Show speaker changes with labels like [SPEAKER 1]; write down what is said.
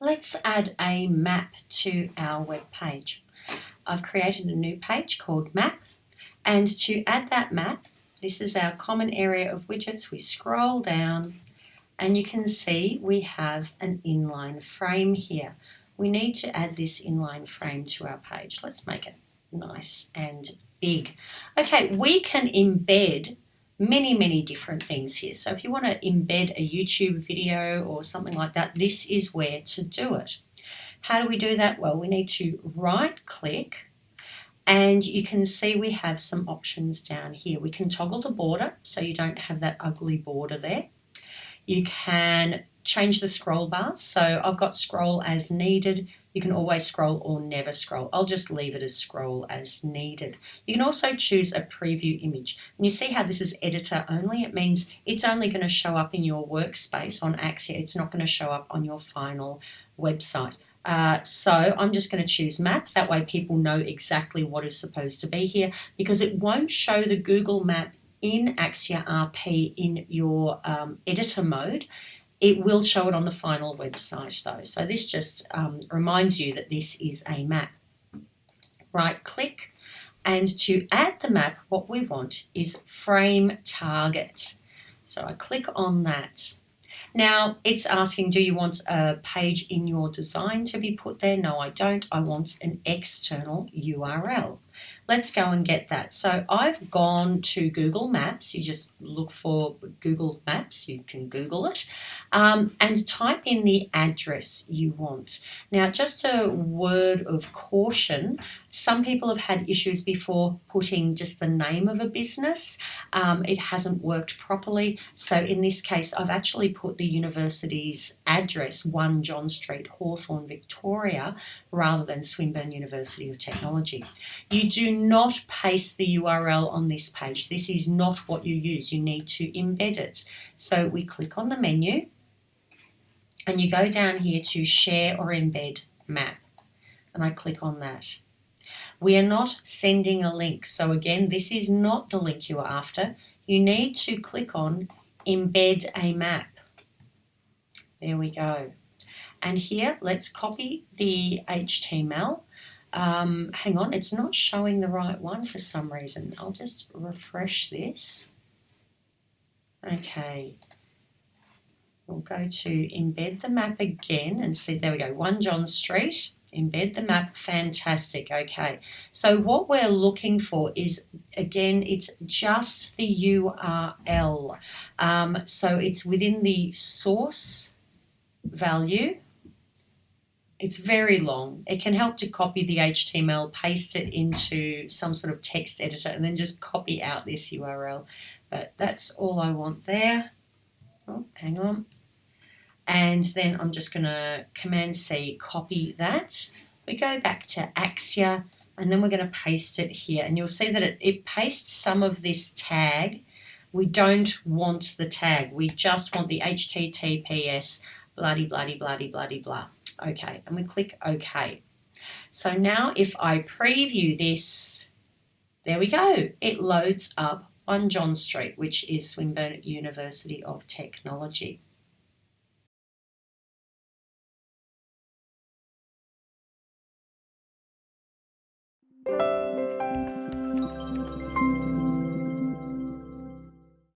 [SPEAKER 1] let's add a map to our web page. I've created a new page called map and to add that map this is our common area of widgets. We scroll down and you can see we have an inline frame here. We need to add this inline frame to our page. Let's make it nice and big. Okay, we can embed many, many different things here. So if you want to embed a YouTube video or something like that, this is where to do it. How do we do that? Well, we need to right click and you can see we have some options down here. We can toggle the border so you don't have that ugly border there. You can change the scroll bar. So I've got scroll as needed. You can always scroll or never scroll. I'll just leave it as scroll as needed. You can also choose a preview image. And you see how this is editor only? It means it's only going to show up in your workspace on Axure. It's not going to show up on your final website. Uh, so I'm just going to choose map. That way people know exactly what is supposed to be here because it won't show the Google map in Axure RP in your um, editor mode. It will show it on the final website though. So this just um, reminds you that this is a map. Right click and to add the map what we want is frame target. So I click on that now it's asking, do you want a page in your design to be put there? No, I don't. I want an external URL. Let's go and get that. So I've gone to Google Maps. You just look for Google Maps. You can Google it um, and type in the address you want. Now, just a word of caution. Some people have had issues before putting just the name of a business. Um, it hasn't worked properly. So in this case, I've actually put the university's address, 1 John Street, Hawthorn, Victoria, rather than Swinburne University of Technology. You do not paste the URL on this page. This is not what you use. You need to embed it. So we click on the menu and you go down here to share or embed map and I click on that. We are not sending a link. So again, this is not the link you are after. You need to click on embed a map. There we go. And here, let's copy the HTML um, hang on, it's not showing the right one for some reason. I'll just refresh this. Okay. We'll go to embed the map again and see, there we go, 1 John Street, embed the map, fantastic, okay. So what we're looking for is, again, it's just the URL. Um, so it's within the source value it's very long. It can help to copy the HTML, paste it into some sort of text editor, and then just copy out this URL. But that's all I want there. Oh, hang on. And then I'm just going to Command C, copy that. We go back to Axure, and then we're going to paste it here. And you'll see that it, it pastes some of this tag. We don't want the tag. We just want the HTTPS bloody, bloody, bloody, bloody, blah. OK, and we click OK. So now if I preview this, there we go. It loads up on John Street, which is Swinburne University of Technology.